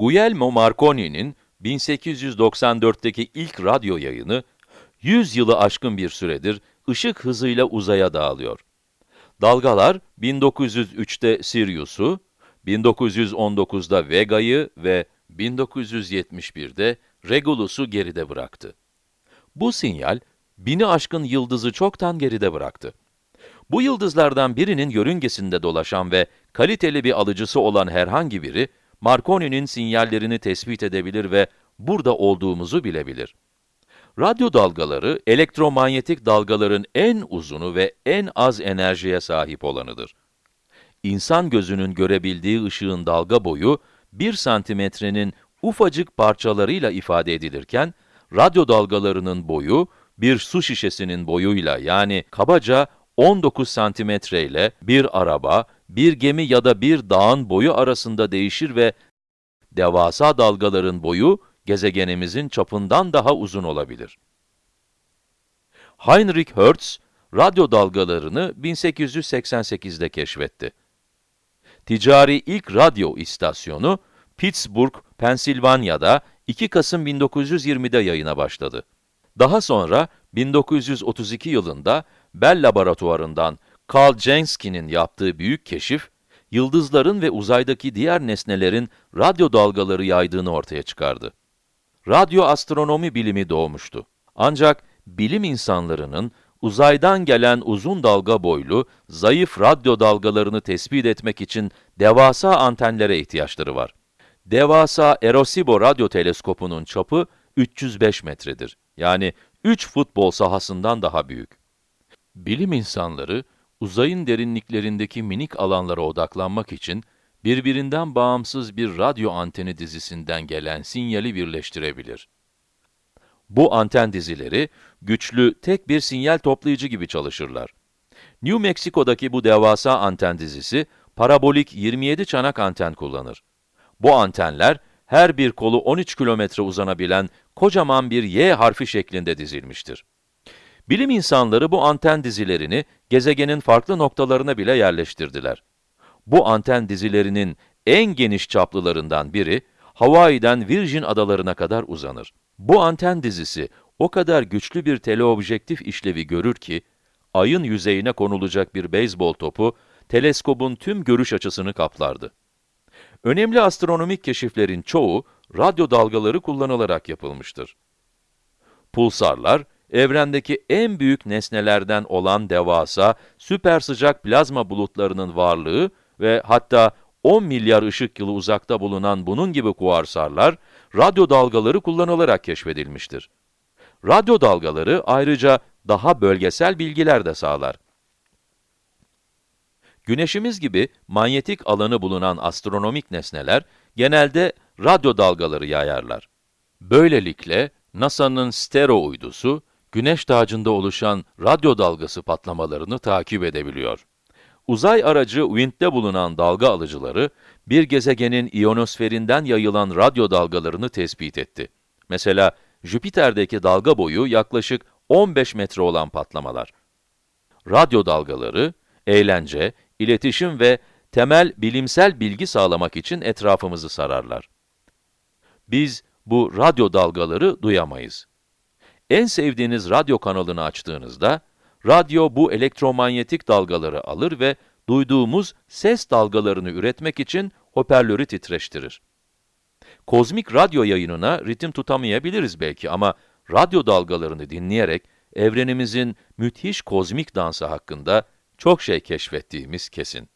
Guglielmo Marconi'nin 1894'teki ilk radyo yayını, 100 yılı aşkın bir süredir ışık hızıyla uzaya dağılıyor. Dalgalar 1903'te Sirius'u, 1919'da Vega'yı ve 1971'de Regulus'u geride bıraktı. Bu sinyal, bini aşkın yıldızı çoktan geride bıraktı. Bu yıldızlardan birinin yörüngesinde dolaşan ve kaliteli bir alıcısı olan herhangi biri, Marconi'nin sinyallerini tespit edebilir ve burada olduğumuzu bilebilir. Radyo dalgaları, elektromanyetik dalgaların en uzunu ve en az enerjiye sahip olanıdır. İnsan gözünün görebildiği ışığın dalga boyu, 1 santimetrenin ufacık parçalarıyla ifade edilirken, radyo dalgalarının boyu, bir su şişesinin boyuyla yani kabaca 19 santimetre ile bir araba, bir gemi ya da bir dağın boyu arasında değişir ve devasa dalgaların boyu, gezegenimizin çapından daha uzun olabilir. Heinrich Hertz, radyo dalgalarını 1888'de keşfetti. Ticari ilk radyo istasyonu, Pittsburgh, Pensilvanya'da 2 Kasım 1920'de yayına başladı. Daha sonra 1932 yılında Bell Laboratuvarından Carl Jansky'nin yaptığı büyük keşif, yıldızların ve uzaydaki diğer nesnelerin radyo dalgaları yaydığını ortaya çıkardı. Radyo astronomi bilimi doğmuştu. Ancak bilim insanlarının uzaydan gelen uzun dalga boylu, zayıf radyo dalgalarını tespit etmek için devasa antenlere ihtiyaçları var. Devasa Arecibo radyo teleskopunun çapı 305 metredir. Yani 3 futbol sahasından daha büyük. Bilim insanları, uzayın derinliklerindeki minik alanlara odaklanmak için, birbirinden bağımsız bir radyo anteni dizisinden gelen sinyali birleştirebilir. Bu anten dizileri, güçlü tek bir sinyal toplayıcı gibi çalışırlar. New Mexico'daki bu devasa anten dizisi, parabolik 27 çanak anten kullanır. Bu antenler, her bir kolu 13 kilometre uzanabilen kocaman bir Y harfi şeklinde dizilmiştir. Bilim insanları bu anten dizilerini gezegenin farklı noktalarına bile yerleştirdiler. Bu anten dizilerinin en geniş çaplılarından biri, Hawaii'den Virgin adalarına kadar uzanır. Bu anten dizisi o kadar güçlü bir teleobjektif işlevi görür ki, ayın yüzeyine konulacak bir beyzbol topu, teleskobun tüm görüş açısını kaplardı. Önemli astronomik keşiflerin çoğu, radyo dalgaları kullanılarak yapılmıştır. Pulsarlar, evrendeki en büyük nesnelerden olan devasa, süper sıcak plazma bulutlarının varlığı ve hatta 10 milyar ışık yılı uzakta bulunan bunun gibi kuarsarlar, radyo dalgaları kullanılarak keşfedilmiştir. Radyo dalgaları ayrıca daha bölgesel bilgiler de sağlar. Güneşimiz gibi manyetik alanı bulunan astronomik nesneler genelde radyo dalgaları yayarlar. Böylelikle NASA'nın STERO uydusu, güneş tacında oluşan radyo dalgası patlamalarını takip edebiliyor. Uzay aracı WIND'de bulunan dalga alıcıları, bir gezegenin iyonosferinden yayılan radyo dalgalarını tespit etti. Mesela Jüpiter'deki dalga boyu yaklaşık 15 metre olan patlamalar. Radyo dalgaları, eğlence, iletişim ve temel bilimsel bilgi sağlamak için etrafımızı sararlar. Biz bu radyo dalgaları duyamayız. En sevdiğiniz radyo kanalını açtığınızda, radyo bu elektromanyetik dalgaları alır ve duyduğumuz ses dalgalarını üretmek için hoparlörü titreştirir. Kozmik radyo yayınına ritim tutamayabiliriz belki ama radyo dalgalarını dinleyerek evrenimizin müthiş kozmik dansı hakkında çok şey keşfettiğimiz kesin.